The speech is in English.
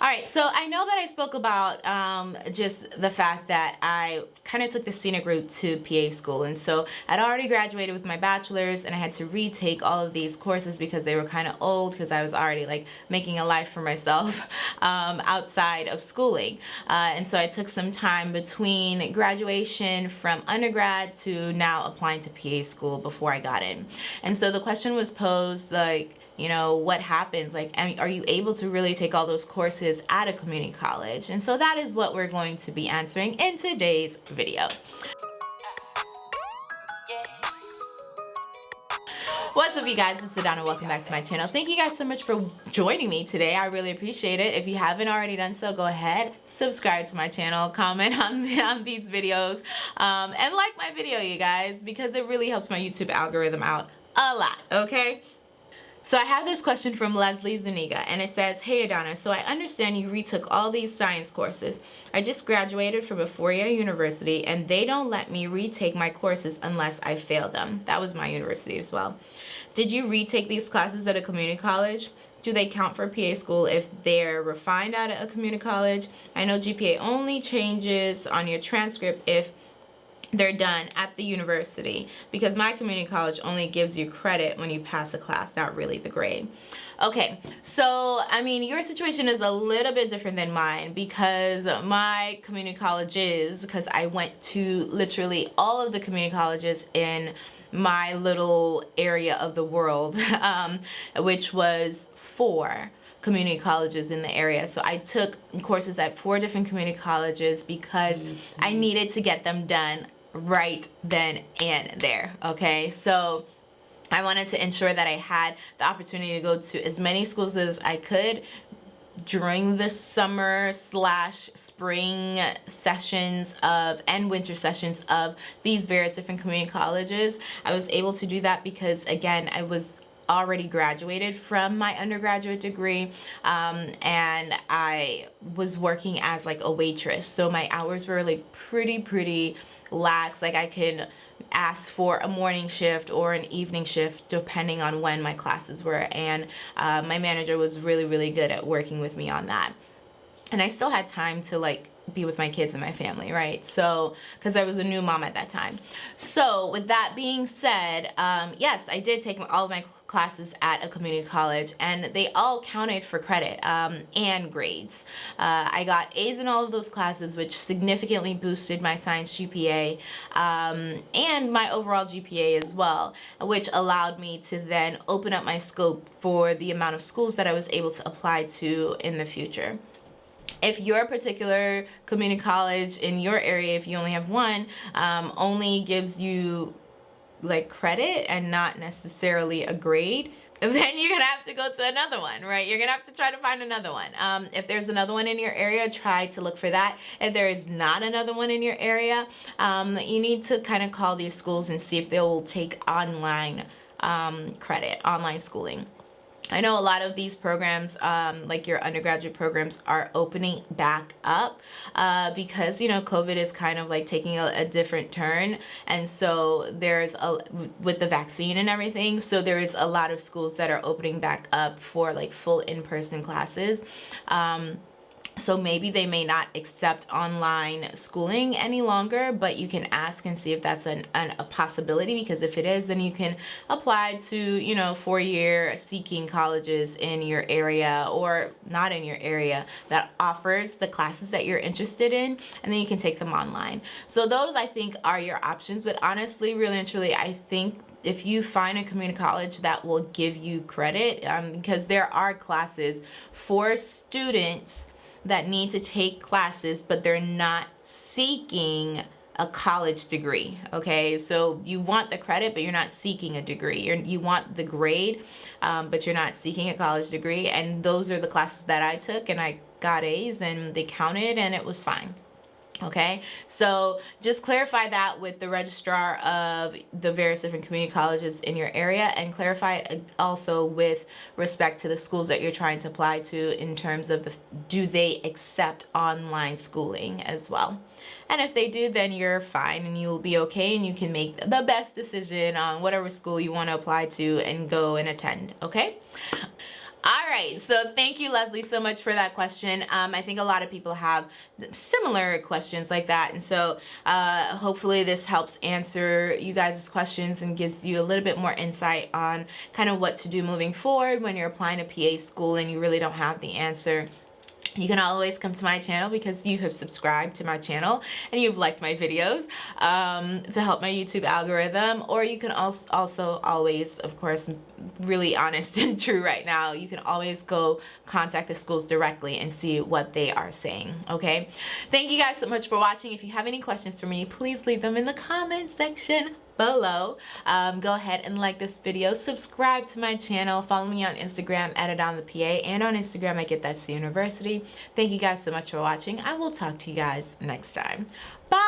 All right, so I know that I spoke about um, just the fact that I kind of took the scenic route to PA school. And so I'd already graduated with my bachelor's and I had to retake all of these courses because they were kind of old because I was already like making a life for myself um, outside of schooling. Uh, and so I took some time between graduation from undergrad to now applying to PA school before I got in. And so the question was posed like, you know, what happens? Like, are you able to really take all those courses at a community college? And so that is what we're going to be answering in today's video. What's up you guys, it's Adana. Welcome back to my channel. Thank you guys so much for joining me today. I really appreciate it. If you haven't already done so, go ahead, subscribe to my channel, comment on, on these videos, um, and like my video, you guys, because it really helps my YouTube algorithm out a lot, okay? So I have this question from Leslie Zuniga and it says, Hey Adana, so I understand you retook all these science courses. I just graduated from a four-year university and they don't let me retake my courses unless I fail them. That was my university as well. Did you retake these classes at a community college? Do they count for PA school if they're refined at a community college? I know GPA only changes on your transcript if they're done at the university because my community college only gives you credit when you pass a class, not really the grade. Okay, so I mean, your situation is a little bit different than mine because my community colleges, because I went to literally all of the community colleges in my little area of the world, um, which was four community colleges in the area. So I took courses at four different community colleges because mm -hmm. I needed to get them done right then and there okay so I wanted to ensure that I had the opportunity to go to as many schools as I could during the summer slash spring sessions of and winter sessions of these various different community colleges. I was able to do that because again I was already graduated from my undergraduate degree um, and I was working as like a waitress so my hours were like pretty pretty lax like I could ask for a morning shift or an evening shift depending on when my classes were and uh, my manager was really really good at working with me on that. And I still had time to like be with my kids and my family, right? So, because I was a new mom at that time. So, with that being said, um, yes, I did take all of my classes at a community college and they all counted for credit um, and grades. Uh, I got A's in all of those classes which significantly boosted my science GPA um, and my overall GPA as well which allowed me to then open up my scope for the amount of schools that I was able to apply to in the future if your particular community college in your area, if you only have one, um, only gives you like credit and not necessarily a grade, then you're gonna have to go to another one, right? You're gonna have to try to find another one. Um, if there's another one in your area, try to look for that. If there is not another one in your area, um, you need to kind of call these schools and see if they will take online um, credit, online schooling. I know a lot of these programs, um, like your undergraduate programs, are opening back up uh, because, you know, COVID is kind of like taking a, a, different turn. And so there's a, with the vaccine and everything, so there is a lot of schools that are opening back up for like full in-person classes. Um, so maybe they may not accept online schooling any longer, but you can ask and see if that's an, an, a possibility because if it is, then you can apply to, you know, four-year seeking colleges in your area or not in your area that offers the classes that you're interested in and then you can take them online. So those I think are your options, but honestly, really and truly, I think if you find a community college that will give you credit um, because there are classes for students that need to take classes, but they're not seeking a college degree okay? So you want the credit but you're not seeking a degree. You're, you want the grade um, but you're not seeking a college degree. And those are the classes that I took and I got A's and they counted and it was fine okay? So just clarify that with the registrar of the various different community colleges in your area and clarify it also with respect to the schools that you're trying to apply to in terms of the, do they accept online schooling as well? And if they do then you're fine and you'll be okay and you can make the best decision on whatever school you want to apply to and go and attend okay All right, so thank you, Leslie, so much for that question. Um, I think a lot of people have similar questions like that, and so uh, hopefully this helps answer you guys' questions and gives you a little bit more insight on kind of what to do moving forward when you're applying to PA school and you really don't have the answer you can always come to my channel because you have subscribed to my channel and you've liked my videos um, to help my YouTube algorithm. Or you can also, also always of course really honest and true right now you can always go contact the schools directly and see what they are saying okay? Thank you guys so much for watching. If you have any questions for me please leave them in the comment section below. Um, go ahead and like this video, subscribe to my channel, follow me on Instagram at PA, and on Instagram I Get That C University. Thank you guys so much for watching. I will talk to you guys next time. Bye!